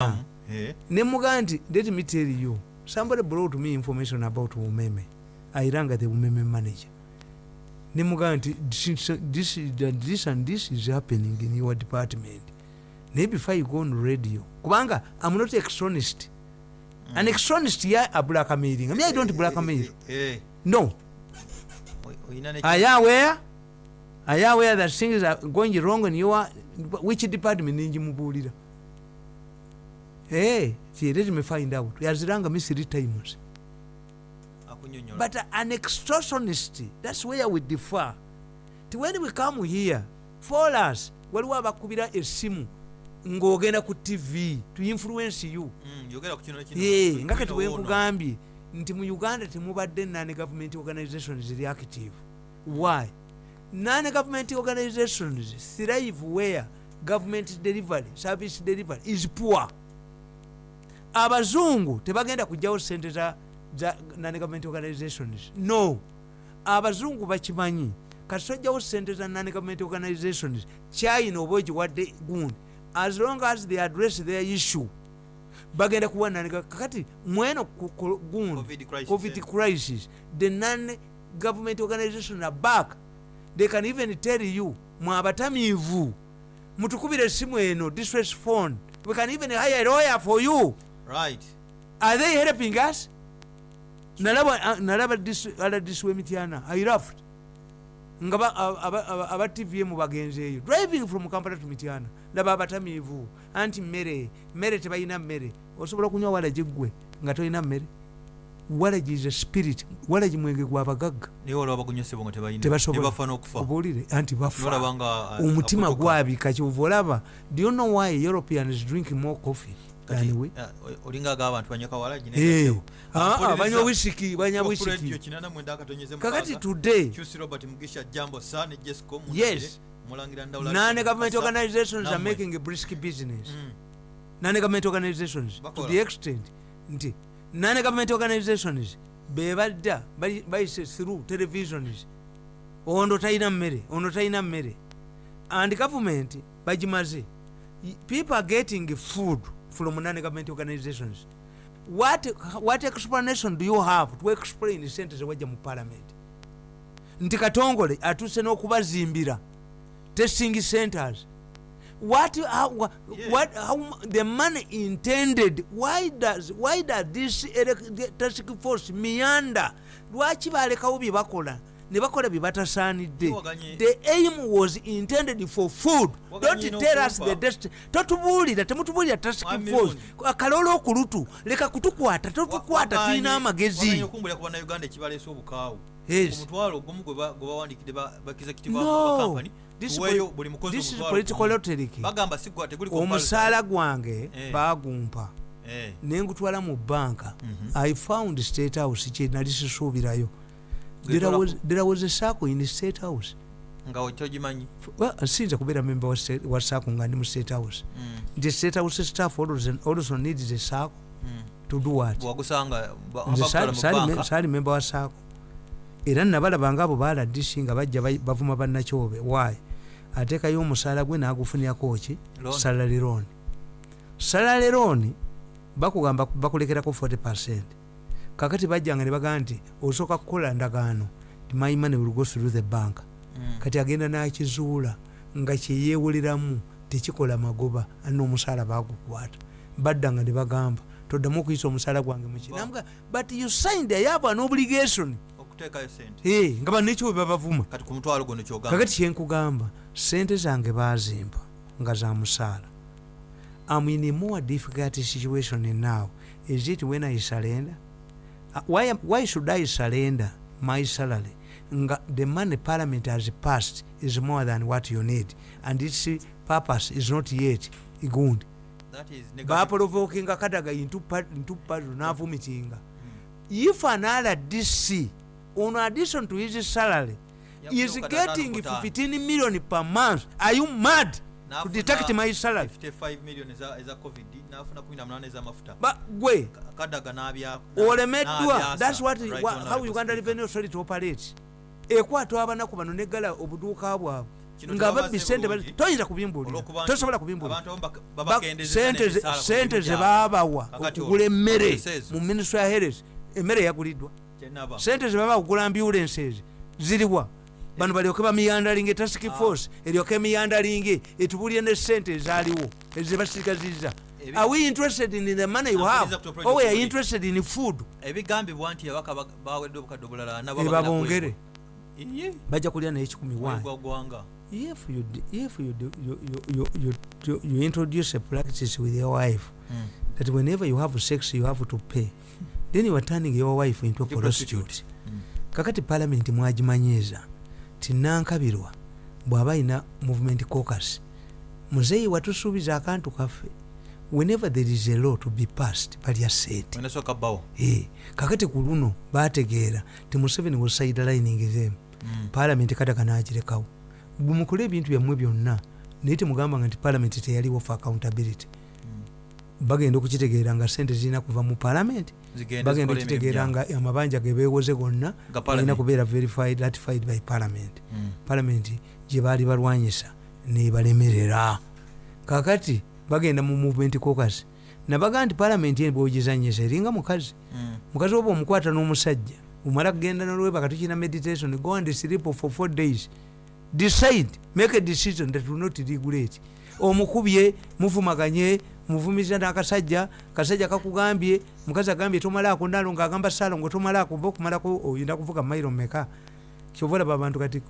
Eh. nemugaa nti let me tell you somebody brought me information about umeme. Airanga the umeme manager. Nemugaa nti this, this, and this is happening in your department. Naye before you go on radio. Kubanga am not extronist an extronist ya ablackmailing me i don't blackmail. Eh. no. O- oyina ne- are you aware? Are you aware that things are going wrong in your which department ninjimubuulira? hey, see, let me find out. Yaziranga three times but an extortionist that's where we differ. When we come here for us waliwo abakubira essimu ng'ogenda ku tv to influence you. Nga kati wenkugambye nti mu uganda temubadde non government organizations ziri active. Why? Non government organizations thrive where government delivery service delivery is poor abazungu tebagenda kujjawo sente za, za non government organizations. No. Abazungu bakimanyi kati tojjawo sente za non government organizations china oba ogiwadde gundi as long as they address their issue bagenda kuwa nani kakati mweno gundi Covid crisis, eh. the non government organization are back. They can even tell you mwabatamiivu mutukubire esimu eno distress phone. We can even hire a lawyer for you Right. are they helping us? Nalaba ah, rdc wemityana i laughed nga ba- aba- tvm bagenzeeyo driving from kampala to mityana laba abatamiivu anti mmere mmere tebalina mmere osobola kunywa walagi ggwe nga tolina mmere walagi is a spirit. Walagi mwenge gwabagagga naye waliwo abagunyosebwa nga tebalina tebasobola ne bafa n'okufa obuulire anti bafa omutima akutuka. gwabika kyova olaba. Do you know why europeans drink more coffee Kati, olinga aga abantu banywa kawalagi ah, ah, banywa wisiki banywa wisiki kakati today. Robert mugisha jambo sa ne jesco Yes. non government organizations are making a brisk business. Mm. non government organizations to Bakola. the extent nti non government organizations bebadda bayise through televisions. Ono talina mmere ono talina mmere. And government bagimaze people are getting food from non government organizations. What, what explanation do you have to explain sente zewajja mu parliament? Nti katongole atuse n'okubazimbira testing centers. What, how, wha- Yeah. what, how, the money intended why does, why does this the task force meander? Lwaki balekawo bye bakola ne bakola bye batasaanidde. The aim was intended for food don't tell us the dest totubuulira temutubuulira task force. Mundi. akalola okulutu leka kutukwata totukwata tulina amagezi. omutwalo ogumu gwe ba- gwe bawandikidde ba- gumu. sigwa teguli omusaala gwange Eh. bagumpa Eh. nengutwala mu banka Mhm. i found state house kyenali sisuubirayo there was, a sako in state house. Nga sinza kubeera member wa sako nga ndi mu state house. Nti state house staff also, needs a sako to do what? Bwagusanga ba- nze abakutwala saali- mu saali me- banka saali memba wa saako era nabalabanga abo baladisi nga bajja ba- bavuma bannakyobe. Wayi ateekayo omusaala gwe nagufunirako ki? Loan. salalerooni salalerooni bakugamba bakulekerako 40 percent kakati bajjanga ne bagamba nti osooka kukola ndagaano my money will go through the bank. Mm. kati agenda nakizuula nga kyeyewoleramu tekikola magoba anna omusaala bagukwata badda nga ne bagamba toddamu okuyisa omusaala gwange mukinamuga but you signed i have an obligation. Okuteekayo sente Eh, nga banekyo bwe babavuma? Kakati kyenkugamba sente zange bazimba nga za musaala. Am in a more difficult situation now. Is it when i surrender why, am- why should i surrender my salary? Nga the money parliament has passed is more than what you need and its purpose is not yet good. Baprovokinga kadaga into pazo navumitinga. If an rdc on addition to his salary Yakuwa is getting kutano. 15 million per month are you mad to detect my salary. 55 million eza eza covid n'afuna 18 ez'amafuta ba gwe. Olemeddwa. thats what Right how uganda revenue authority operates ekwata abanaku bano negala obuduuka bwabwe nga babbi sente toyinza nti tosobola kubimbuulira. abantu abamu bak- Ba- babakendezeza sente ze- babawa okugula emmere mu ministry ya heres emmere yaguliddwa. Sente ze baba okugula ambulances ziriwa bano balyoke bamiyandalinge task Ah. force eryoke emiyandalinge etubulye ne sente ezaaliwo ezebasigaziza Ebi- are we interested in the money you have? Nampuliriza ku project or we are buli. interested in food? ebigambibwa nti abaka bawedde obukadde obulala nabo ebabongere Iye, bajja kulya naye kikumi why gwa ggwanga. If you d- if you, do, you, you, you, you, you, you introduce a practice with your wife that whenever you have sex you have to pay. Then you are turning your wife into a Into prostitute. prostitute. Mm. kakati parliament mwagimanyiiza tinankabirwa bw'aba ayina movement caucus. Muzeeyi watusuubiza akantu kaffe whenever there is a law to be passed balya enasooka bbawo. Eh, kakati ku luno bategeera ti museveni was sidelining them. Mm. parliament kataka nagirekawo. Bwemukole ebintu byammwe byonna naye temugamba nga nti parliament teyaliwo for accountability bagenda okukitegeera nga sente zirina kuva mu parliament Zigende bagenda okukitegeera nga amabanja gebeewoze gonna galina kubeera verified ratified by parliament. Mm. parliament gye baali balwanyisa nebalemerera kakati bagenda mu movement caucus nabaga nti parliament eni bwogizanyisa eringa mukazi. Mm. mukazi oba omukwata n'omusajja omala kugenda nolwebaka tukina meditation go and sleep for four days. Decide make a decision that will not regulate omukubye muvumaganye muvumiza nakasajja kasajja kakugambye mukazi agambye tomalaako nalo ngaagamba salongo tomalaako oba okumalako oyinda kuvuga mairo meka kyova olaba abantu kati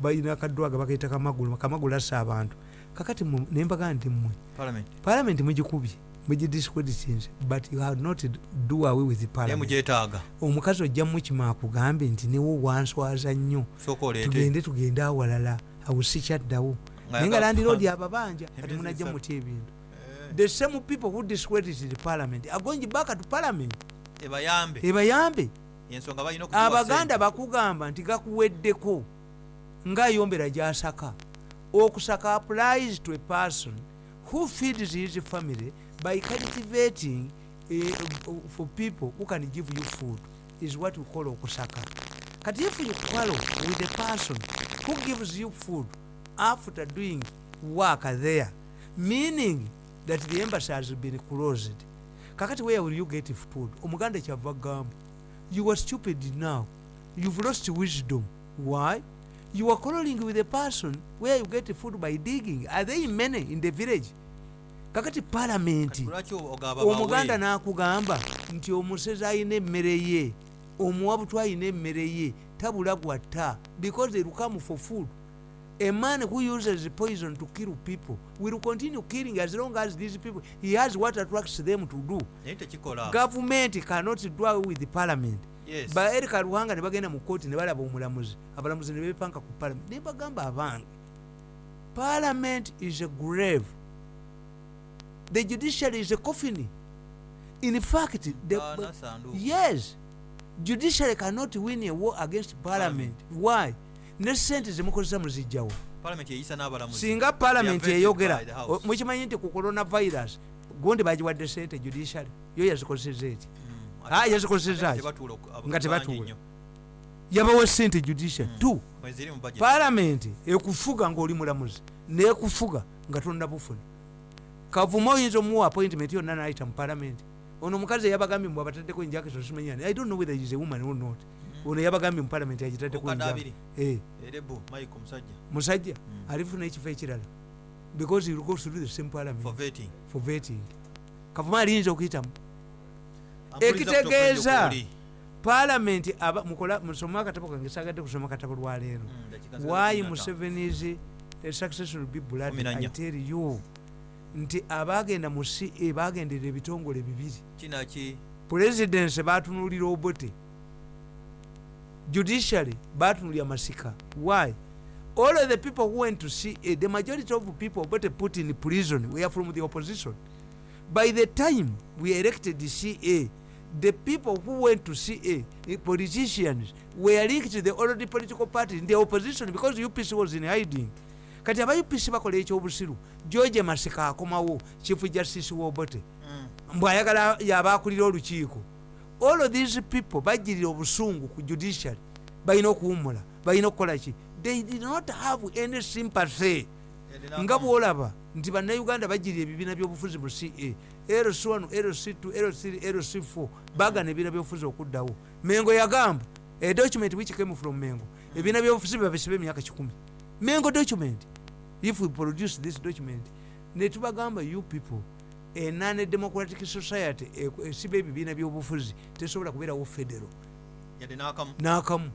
balina akadwaga bakaita kamagulu kamagulu assa abantu. Kakati nembaga nti mmwe. Parliament. parliament mugikubye mugidiscreditinze but you have not do away with mugyetaaga. Omukazi ojja mukima akugambye nti newo wanswaza nnyo. Tugende tugende awalala. Awo sikyaddawo naye nga landiroodi ababanja kati munajja mutya ebintu. Eh, the same people who discredited the parliament are going back to parliament ebayambe. ebayambe. Abaganda bakugamba nti gakuweddeko ngaayombera gyasaka. Okusaka applies to a person who feeds his family by cultivating eh, for people who can give you food is what we call okusaka. Kati if you quarrel with a person who gives you food after doing work there meaning that the embassy has been closed. Kakati where will you get food? Omuganda kyava gamba you are stupid now. You've lost wisdom. Why? You are quarreling with a person where you get food by digging. Are they many in the village? Kakati palamenti omuganda n'akugamba nti omusezi ayina emmere ye omuwabutwa ayina emmere ye tabula bwatta because they will come for food a man who uses poison to kill people will continue killing as long as these people he has what attracts them to do. Government cannot do away with the parliament. Yes. ba erika ruhanga ne bagenda mu kooti ne balaba omulamuzi. Abalamuzi ne bepanka ku parliament. Ne bagamba abange parliament is a grave. The judiciary is a coffin. In fact the, sanduuku. yes. Judiciary cannot win a war against parliament. Why ne sente zemukozesa muzijjawo n'abalamuzi. Singa vetted eyogera mukimanyi nti ku coronavirus gundi bagiwadde sente judiciary yo yazikozesa eti? Mm. Yazikozesa Ate ki? tebatuula oku- abo- Nga tebatuula. yabawa sente judiciary mu budget. palamenti ekufuga ngaoli mulamuzi nekufuga nga tonna bufuna kavuma oyinza omuwa appointment yonna nayita mu palamenti ono omukazi eyabagambye mbu abataddeko enjaketo simanyani i don't know whether he is a woman or not ono yabagambye mu palamenti agitaddeko Okadde enjake abiri. Eh, omusajja musajja. Alifuna ekifo ekirala. Because he will go through the same for parliament vetting. for vetting. Kavuma aliyinza okuyitamu Ekitegeeza. mukola- musome akatabo kange sagadde kusoma katabo lwaleero Mm, dakika why thelathini na tano. museveni is a successful be blood i tell you. Nti abagenda mu ca bagendera ebitongole bibiri. Presidensi batunulira obote judiciary batunulira masika. Why? All of the people who went to ca the majority of people obote put in prison. Were from the opposition. By the time we elected the ca the people who went to ca the politicians were linked to the already political party in the opposition because upc was in hiding. Kati aba upc bakola ekyobusiru george masika akomawo chief justice wobote. Mm. mbwayagala yabakulira olukiiko all of these people bajirira obusungu ku judiciary balina okuwumula balina okukola ki? They did not have any sympathy. Nga bwolaba nti bannayuganda bagiri ebibiina byobufuzi mu ca lc1 lc2 lc3 lc4 bagana ebibiina byobufuzi okuddawo. Mengo yagamba a document which came from mengo ebibiina byobufuzi babisiba emyaka 1 mengo document if we produce this document netubagamba you people non democratic society e- esiba ebibiina byobufuzi tesobola kubeerawo federo. N'akamu?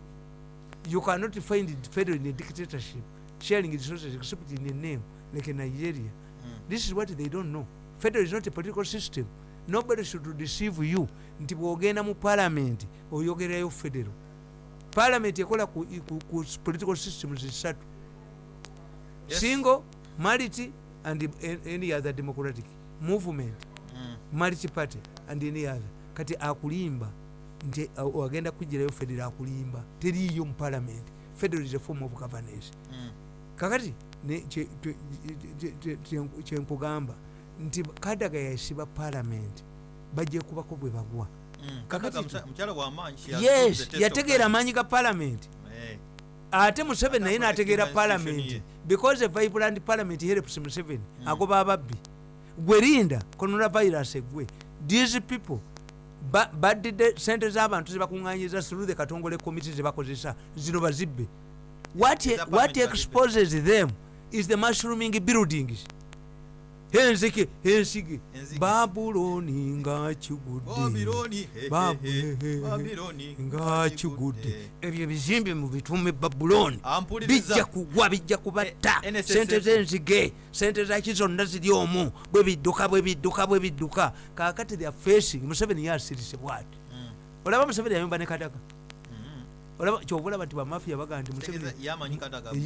You cannot find federal in a dictatorship. Sharing resources except in a name like nigeria. Mm. this is what they don't know. Federal is not a political system. Nobody should deceive you nti bwogenda mu parliament oyogerayo federal parliament ekola ku, ku, ku political systems zisatu. Yes. single mality and a- any other democratic movement. Mm. multi party and any other kati akulimba nti uh, agenda kugirayo federal akulimba. Teriiyo mu parliament federal is a form of governance. Mm. kakati kyenkugamba nti kadaga yasiba parliament bajja kubako bwe bagwa. Mm. Yes yategeera amaanyi ga parliament. Eh. ate museveni naye nategeera parliament. because a vibrant parliament helps museveni. Agoba ababbi gwe linda coronavirus egwe these people ba- baddidde sente z'abantu zebakuŋŋanyiza through the katongole committee zebakozesa zino bazibbe. What, what exposes them is the mushrooming buildings enzike ensige Enzige. babuloni nga kigudde. Nga kigudde. ebyo bizimbe mu bitume babuloni. Bijja kugwa bijja kubatta. NSSF. sente z'enzige sente zaki zonna ziri omwo bwe bidduka bwe bidduka bwe bidduka. Kakati theyare facing museveni yasirise bwati. Mm. olaba museveni yayumba ne kataka Mm. olaba nti bamafiya baga nti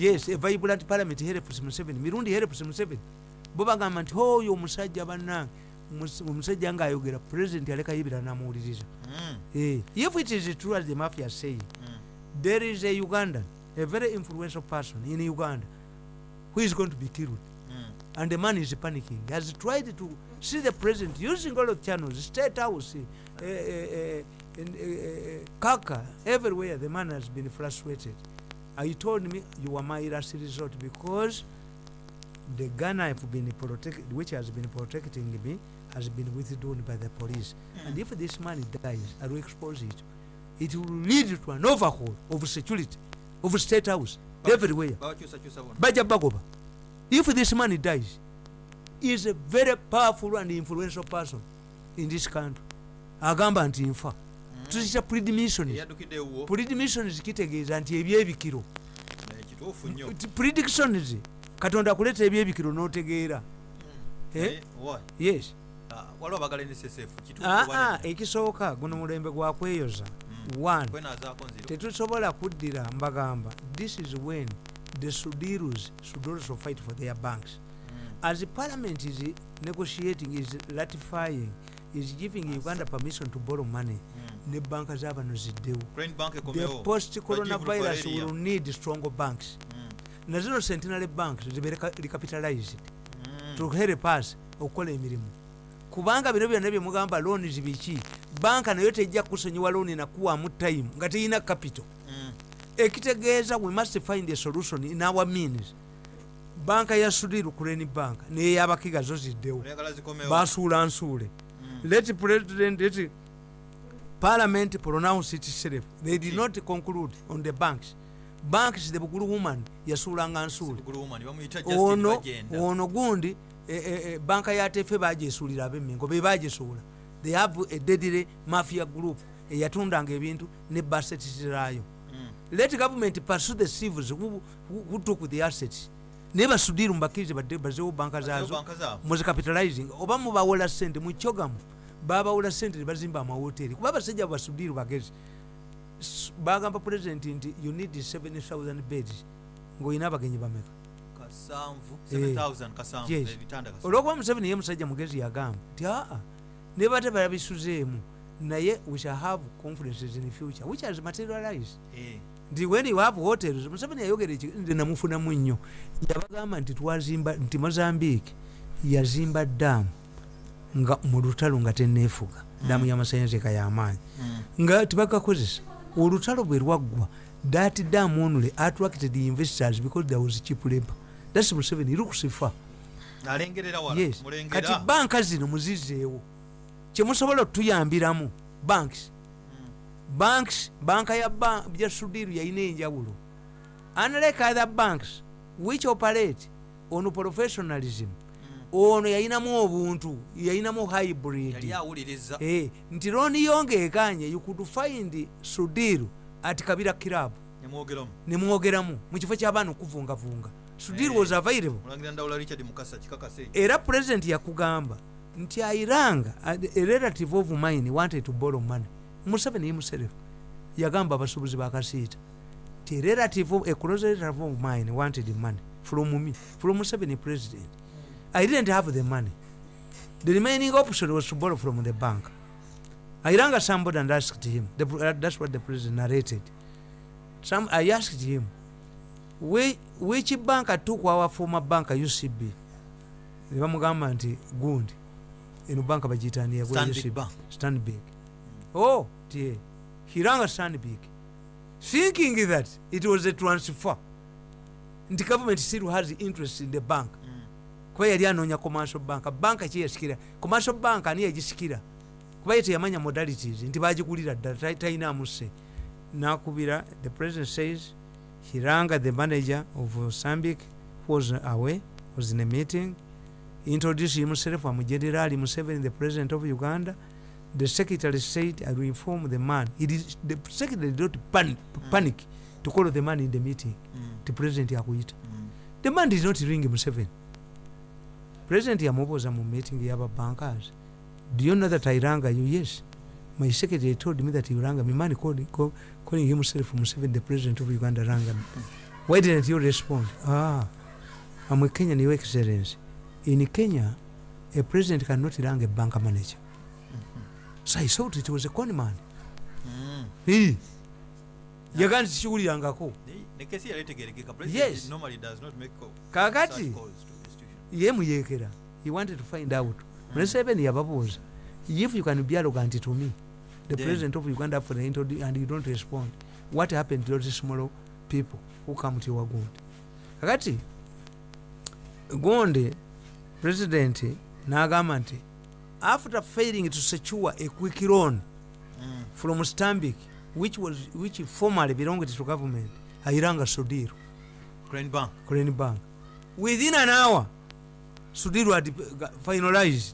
yes a vibrant parliament helps museveni. Mirundi helps museveni bo bagamba nti oyo omusajja bannange mus- omusajja ngaayogera president alekayo ebira namuwuliriza Mm. Eh, if it is true as the mafia say Mm. there is a ugandan a very influential person in uganda who is going to be killed Mm. and the man is panicking has tried to see the president using all of channels state house uh, uh, uh, kaka everywhere the man has been frustrated he told me you are my last resort because the gun i've been protected which has been protecting me has been withdrawn by the police. And if this man dies i will expose it. It will lead to an overhaul of security of state house everywhere. babakyusakyusa bona bajja bagoba. If this man dies he is a very powerful and influential person in this country. Agamba nti nfa tukita predmissions eyaddukidde ewuwo predmissions kitegeeza nti ebyebikiro. Eh, predictions katonda akuleeta ebyebikiro n'otegeera. Yes. Ekisooka guno mulembe gwa kweyoza. Mm. one. Kwenaazaako nziro. Tetusobola kuddira mbagamba this is when the sudirus should also fight for their banks. Mm. as parliament is negotiating is ratifying is giving uganda permission to borrow money Mm. ne banka zabano ziddewo. The post coronavirus will need strong banks. Mm. Nazino centenary zibe reca- recapitalized Mm. to help us okukola emirimu. Kubanga bino byonna byemugamba loans biki banka nayo tejja kusonyiwa loan nakuwamu time nga teyina capital. Mm. ekitegeeza we must find a solution in our means. Banka ya sudiru kureni bank neyabakiga zo ziddewo. Basuula nsuule. Mm. let president let parliament pronounce itself. They did not conclude on the banks banks the bugulu woman. Yasuulanga bamuyita Justin ono ono gundi e, e, e, banka yatefe bajesuulira ab'emmengo be bagisuula they have a deadly mafia group eyatundanga ebintu ne basets zaayo Mm. let government pursue the civils who, who, took the assets. Naye basudiru mubakirize badde bazewo banka zaazo. banka zaabwe. muzicapitalizing oba mubawola sente mukyogamu babawola sente nebazimba amawoteri. Kuba abasajja basudiru bagezi bagamba president nti you need 7000 beds ngaolina abagenyi bameka Eh. 7000 kasanvu Yes. ebitanda kasanvu. olwokuba museveni ye musajja mugezi yagamba nti aa ne bate balabisuzeemu naye we shall have conferences in future which has materialized Eh. nti when you have hotels museveni yayogera nze namufunamu nnyo yabagamba nti twazimba nti mozambique yazimba daamu nga mu lutalo nga teneefuga daamu y'amasannyalaze ka y'amaanyi Mm. nga tebagakozesa olutalo bwe lwaggwa that dam only attracted the investors because there was cheap labor. Thats museveni lukusifa yes. Kati banka zino muzizeewo. Kyemusobola otuyambiramu banks. Banks banka ya ba- ya sudiru yayina enjawulo. Unlike other banks which operate on professionalism ono yayinamu obuntu yayinamu hybrid. Eh, nti looni yo ng'ekanye you could find sudiru ati kabira kirabu nemwogeramu nemwogeramu mu kifo ky'abaana okuvungavunga sudiru Eh. was available. Era president yakugamba nti airanga a relative of mine wanted to borrow money. Museveni himself yagamba abasuubuzi bakasiita ti relative a close relative of mine wanted money from me from museveni president i didn't have the money. The remaining option was to borrow from the bank. Airanga somebody and asked him the, uh, that's what the president narrated. Some, i asked him "Whi- which bank took our former bank ucb nebamugamba nti gundi eno banka bagiyitaniya stanbig oh tie hiranga stanbig thinking that it was a transfer. Nti government still has interest in the bank kuba yali anoonya commercial bank banka kiyasikira commercial bank ani yagisikira? Kuba ye teyamanya modalities nti bagigulira ddala ta- talinamu se nakubira the president says hiranga the manager of sambic was away was in a meeting introduced himself am general museveni the president of uganda. The secretary said i will inform the man it is, the secretary did not panic, panic to call the man in the meeting. The president yakuyita the man did not ring museveni president yamubuuza mu meeting y'aba bankers do you know that i ranga you? Yes. My secretary told me that you ranga me. Man calling, call, calling himself museveni the president of uganda ranga me why didn't you respond? Ah i'm a kenyan your excellency. In kenya a president cannot rang a bank manager. So i thought it was a con man. Hey. does not make call- kakati ye muyekera he wanted to find out museveni yababuuza if you can be arrogant to me the Then- president of uganda for the and you don't respond what happened to those small people who come to your gundi kakati gonde president nagamba nti after failing to secure a quick loan Mm. from stanbic which was which formerly belonged to government airanga sudiru Crane Bank. Crane Bank. Within an hour, Had uh, finalized